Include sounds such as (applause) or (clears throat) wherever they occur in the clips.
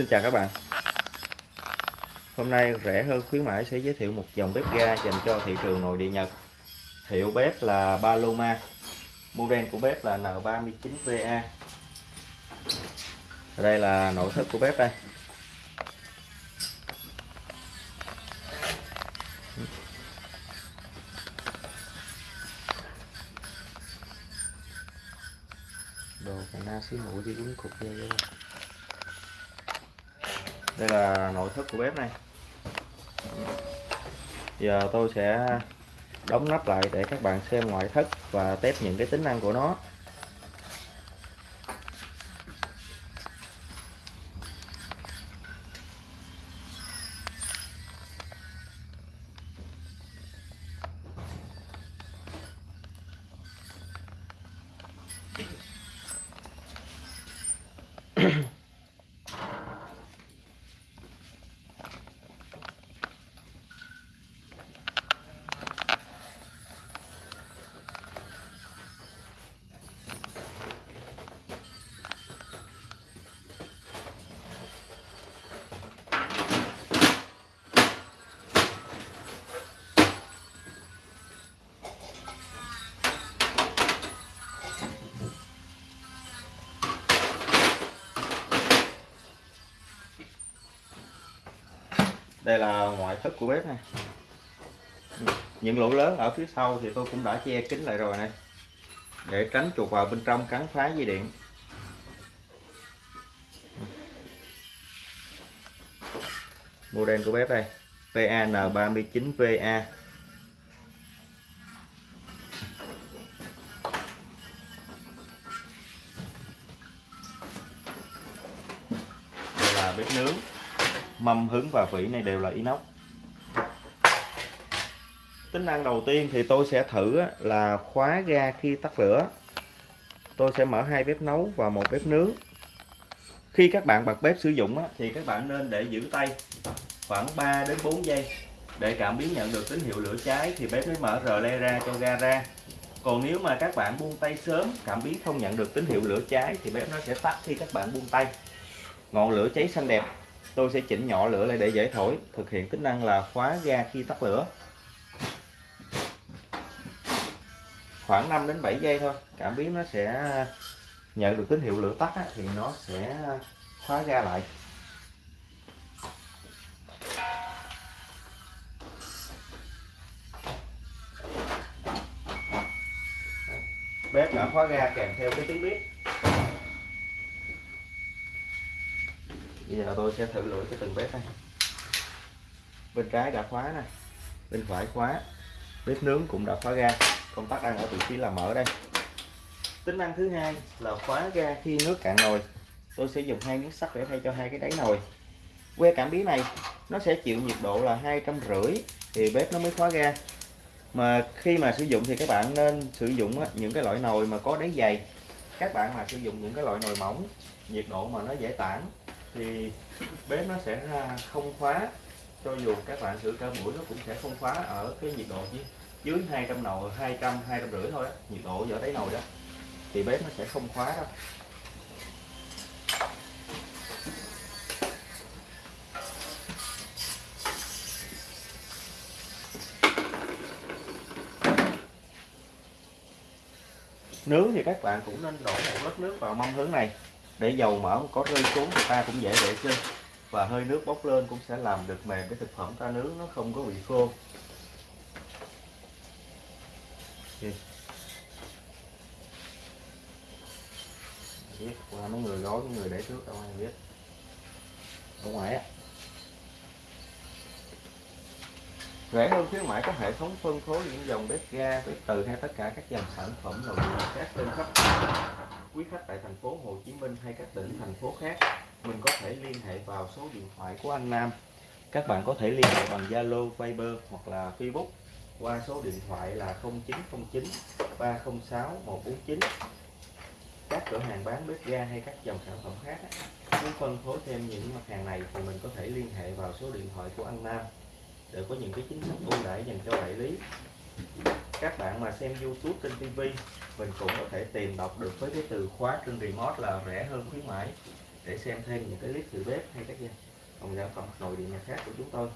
Xin chào các bạn. Hôm nay rẻ hơn khuyến mãi sẽ giới thiệu một dòng bếp ga dành cho thị trường nội địa Nhật. Hiệu bếp là Paloma, Model của bếp là N39VA Đây là nội thất của bếp đây. Đồ cà na xí mũi đi đúng cục vô đây là nội thất của bếp này. Giờ tôi sẽ đóng nắp lại để các bạn xem ngoại thất và test những cái tính năng của nó. Đây là ngoại thất của bếp này. Những lỗ lớn ở phía sau thì tôi cũng đã che kín lại rồi này. Để tránh chuột vào bên trong cắn phá dây điện. Model của bếp đây PAN39VA đây là bếp nướng mâm hứng và vỉ này đều là inox. Tính năng đầu tiên thì tôi sẽ thử là khóa ga khi tắt lửa. Tôi sẽ mở hai bếp nấu và một bếp nướng. Khi các bạn bật bếp sử dụng thì các bạn nên để giữ tay khoảng 3 đến 4 giây. Để cảm biến nhận được tín hiệu lửa cháy thì bếp mới mở rờ le ra cho ga ra. Còn nếu mà các bạn buông tay sớm, cảm biến không nhận được tín hiệu lửa cháy thì bếp nó sẽ tắt khi các bạn buông tay. Ngọn lửa cháy xanh đẹp tôi sẽ chỉnh nhỏ lửa lại để dễ thổi, thực hiện tính năng là khóa ga khi tắt lửa. Khoảng 5 đến 7 giây thôi, cảm biến nó sẽ nhận được tín hiệu lửa tắt thì nó sẽ khóa ga lại. Bếp đã khóa ga kèm theo cái tiếng bếp. Bây giờ tôi sẽ thử lưỡi cái từng bếp này bên trái đã khóa này bên phải khóa. Bếp nướng cũng đã khóa ga. Công tắc đang ở vị trí là mở đây. Tính năng thứ hai là khóa ga khi nước cạn nồi. Tôi sẽ dùng hai miếng sắt để thay cho hai cái đáy nồi. Que cảm biến này, nó sẽ chịu nhiệt độ là hai trăm rưỡi thì bếp nó mới khóa ga. Mà khi mà sử dụng thì các bạn nên sử dụng những cái loại nồi mà có đáy dày. Các bạn mà sử dụng những cái loại nồi mỏng, nhiệt độ mà nó dễ tản thì bếp nó sẽ không khóa. Cho dù các bạn sửa cả buổi nó cũng sẽ không khóa ở cái nhiệt độ dưới dưới 200 nồi 200 200 rưỡi thôi đó, nhiệt độ ở đáy nồi đó. Thì bếp nó sẽ không khóa đâu. Nướng thì các bạn cũng nên đổ một lít nước vào mâm hướng này để dầu mỡ có rơi xuống thì ta cũng dễ vệ sinh và hơi nước bốc lên cũng sẽ làm được mềm cái thực phẩm ta nướng, nó không có bị khô. Biết, qua mấy người gói, mấy người để trước đâu ai biết. Ở ngoài á. Rẻ hơn khuyến mãi có hệ thống phân phối những dòng bếp ga, bếp từ hay tất cả các dòng sản phẩm nội địa khác trên khắp quý khách tại thành phố Hồ Chí Minh hay các tỉnh thành phố khác mình có thể liên hệ vào số điện thoại của anh Nam. Các bạn có thể liên hệ bằng Zalo, Viber hoặc là Facebook qua số điện thoại là 0909 306 149 các cửa hàng bán bếp ga hay các dòng sản phẩm khác muốn phân phối thêm những mặt hàng này thì mình có thể liên hệ vào số điện thoại của anh Nam để có những cái chính sách ưu đãi dành cho đại lý các bạn mà xem YouTube trên TV mình cũng có thể tìm đọc được với cái từ khóa trên remote là rẻ hơn khuyến mãi. Để xem thêm những cái clip từ bếp hay các dòng sản phẩm nội địa nhà khác của chúng tôi.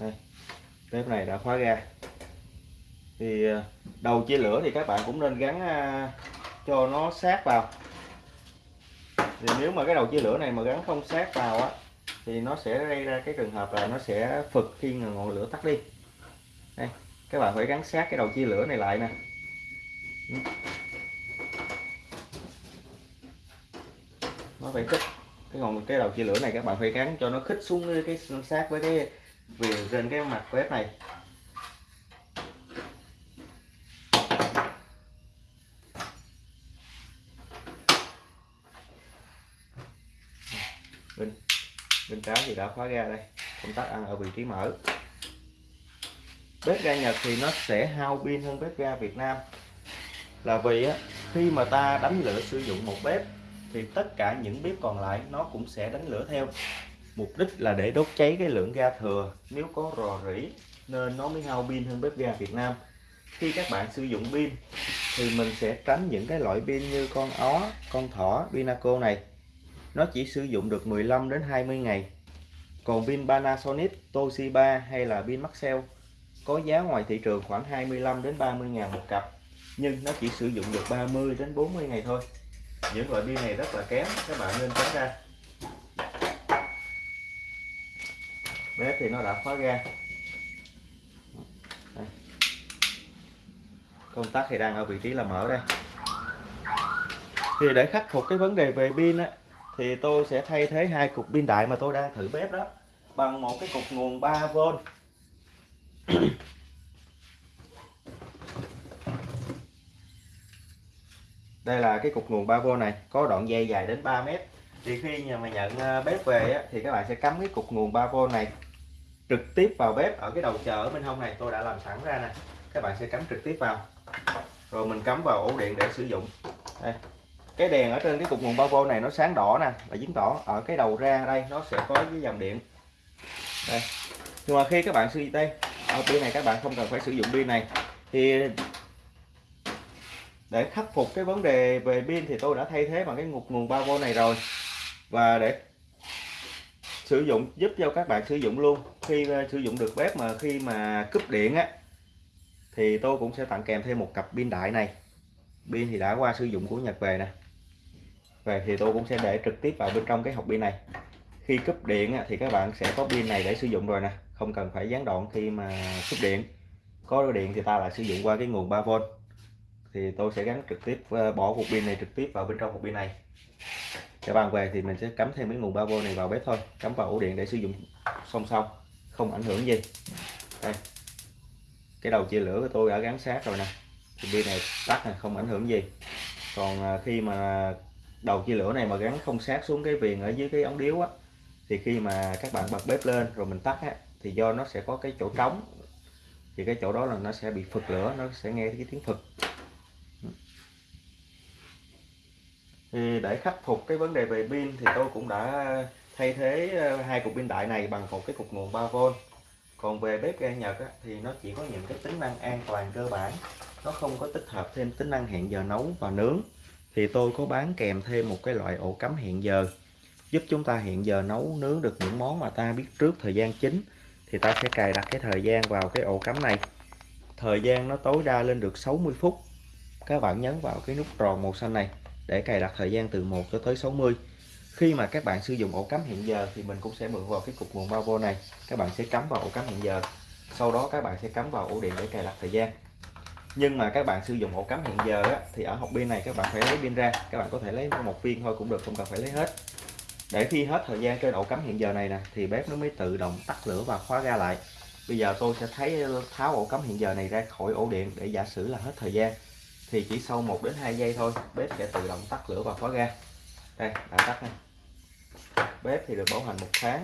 Đây bếp này đã khóa ra thì ờ, đầu chia lửa thì các bạn cũng nên gắn ờ, cho nó sát vào. Thì nếu mà cái đầu chia lửa này mà gắn không sát vào á, thì nó sẽ gây ra cái trường hợp là nó sẽ phực khi ngọn lửa tắt đi. Đây, các bạn phải gắn sát cái đầu chia lửa này lại nè. Ừ. Nó phải khích cái ngọn, cái đầu chia lửa này các bạn phải gắn cho nó khích xuống cái sát với cái viền trên cái mặt bếp này. Bên bên trái thì đã khóa ga đây. Công tắc ăn ở vị trí mở. Bếp ga Nhật thì nó sẽ hao pin hơn bếp ga Việt Nam. Là vì á, khi mà ta đánh lửa sử dụng một bếp thì tất cả những bếp còn lại nó cũng sẽ đánh lửa theo. Mục đích là để đốt cháy cái lượng ga thừa. Nếu có rò rỉ nên nó mới hao pin hơn bếp ga Việt Nam. Khi các bạn sử dụng pin thì mình sẽ tránh những cái loại pin như con ó con thỏ pinaco này nó chỉ sử dụng được 15 đến 20 ngày. Còn pin Panasonic, Toshiba hay là pin Maxell có giá ngoài thị trường khoảng 25 đến 30 ngàn một cặp, nhưng nó chỉ sử dụng được 30 đến 40 ngày thôi. Những loại pin này rất là kém, các bạn nên tránh ra. Bếp thì nó đã khóa ga. Đây. công tắc thì đang ở vị trí là mở đây. Thì để khắc phục cái vấn đề về pin á thì tôi sẽ thay thế hai cục pin đại mà tôi đang thử bếp đó bằng một cái cục nguồn 3V (clears throat) đây là cái cục nguồn 3V này có đoạn dây dài đến 3 mét. Thì khi nhà mà nhận à, bếp về á, thì các bạn sẽ cắm cái cục nguồn 3V này trực tiếp vào bếp ở cái đầu chờ ở bên hông này. Tôi đã làm sẵn ra nè. Các bạn sẽ cắm trực tiếp vào. Rồi mình cắm vào ổ điện để sử dụng. Đây cái đèn ở trên cái cục nguồn 3V này nó sáng đỏ nè và chứng tỏ ở cái đầu ra đây nó sẽ có cái dòng điện. Đây. Nhưng mà khi các bạn sử dụng đây, ở pin này các bạn không cần phải sử dụng pin này. Thì để khắc phục cái vấn đề về pin thì tôi đã thay thế bằng cái ngục nguồn 3V này rồi. Và để sử dụng, giúp cho các bạn sử dụng luôn. Khi ờ, sử dụng được bếp mà khi mà cúp điện á, thì tôi cũng sẽ tặng kèm thêm một cặp pin đại này. Pin thì đã qua sử dụng của Nhật về nè về thì tôi cũng sẽ để trực tiếp vào bên trong cái hộp pin này. Khi cúp điện thì các bạn sẽ có pin này để sử dụng rồi nè. Không cần phải gián đoạn khi mà cúp điện. Có điện thì ta lại sử dụng qua cái nguồn 3V thì tôi sẽ gắn trực tiếp ờ, bỏ cục pin này trực tiếp vào bên trong hộp pin này. Các bạn về thì mình sẽ cắm thêm cái nguồn 3V này vào bếp thôi. Cắm vào ổ điện để sử dụng song song, không ảnh hưởng gì. Đây. Cái đầu chia lửa của tôi đã gắn sát rồi nè. Thì pin này tắt này không ảnh hưởng gì. Còn ờ, khi mà đầu chia lửa này mà gắn không sát xuống cái viền ở dưới cái ống điếu á thì khi mà các bạn bật bếp lên rồi mình tắt á thì do nó sẽ có cái chỗ trống thì cái chỗ đó là nó sẽ bị phật lửa nó sẽ nghe cái tiếng phật thì để khắc phục cái vấn đề về pin thì tôi cũng đã thay thế ờ, hai cục pin đại này bằng một cái cục nguồn 3V còn về bếp ga Nhật á, thì nó chỉ có những cái tính năng an toàn cơ bản nó không có tích hợp thêm tính năng hẹn giờ nấu và nướng thì tôi có bán kèm thêm một cái loại ổ cắm hẹn giờ, giúp chúng ta hẹn giờ nấu nướng được những món mà ta biết trước thời gian chính. Thì ta sẽ cài đặt cái thời gian vào cái ổ cắm này. Thời gian nó tối đa lên được 60 phút. Các bạn nhấn vào cái nút tròn màu xanh này để cài đặt thời gian từ 1 cho tới 60 khi mà các bạn sử dụng ổ cắm hẹn giờ thì mình cũng sẽ mượn vào cái cục nguồn 3V này. Các bạn sẽ cắm vào ổ cắm hẹn giờ. Sau đó các bạn sẽ cắm vào ổ điện để cài đặt thời gian nhưng mà các bạn sử dụng ổ cắm hiện giờ á, thì ở hộp pin này các bạn phải lấy pin ra. Các bạn có thể lấy một viên thôi cũng được không cần phải lấy hết. Để khi hết thời gian trên ổ cắm hiện giờ này nè thì bếp nó mới tự động tắt lửa và khóa ra lại. Bây giờ tôi sẽ thấy tháo ổ cắm hiện giờ này ra khỏi ổ điện để giả sử là hết thời gian. Thì chỉ sau 1 đến 2 giây thôi bếp sẽ tự động tắt lửa và khóa ga. Đây đã tắt này bếp thì được bảo hành một tháng.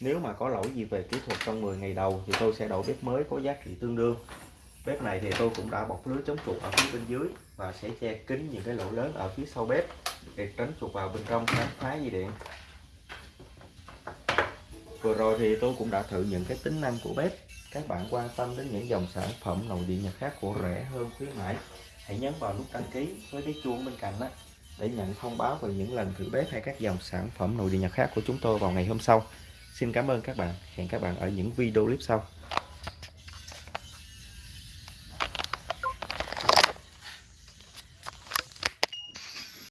Nếu mà có lỗi gì về kỹ thuật trong 10 ngày đầu thì tôi sẽ đổi bếp mới có giá trị tương đương bếp này thì tôi cũng đã bọc lưới chống chuột ở phía bên dưới và sẽ che kín những cái lỗ lớn ở phía sau bếp để tránh chuột vào bên trong khám phá dây điện. Vừa rồi thì tôi cũng đã thử những cái tính năng của bếp. Các bạn quan tâm đến những dòng sản phẩm nội địa nhật khác của rẻ hơn khuyến mãi, hãy nhấn vào nút đăng ký với cái chuông bên cạnh đó để nhận thông báo về những lần thử bếp hay các dòng sản phẩm nội địa nhật khác của chúng tôi vào ngày hôm sau. Xin cảm ơn các bạn. Hẹn các bạn ở những video clip sau.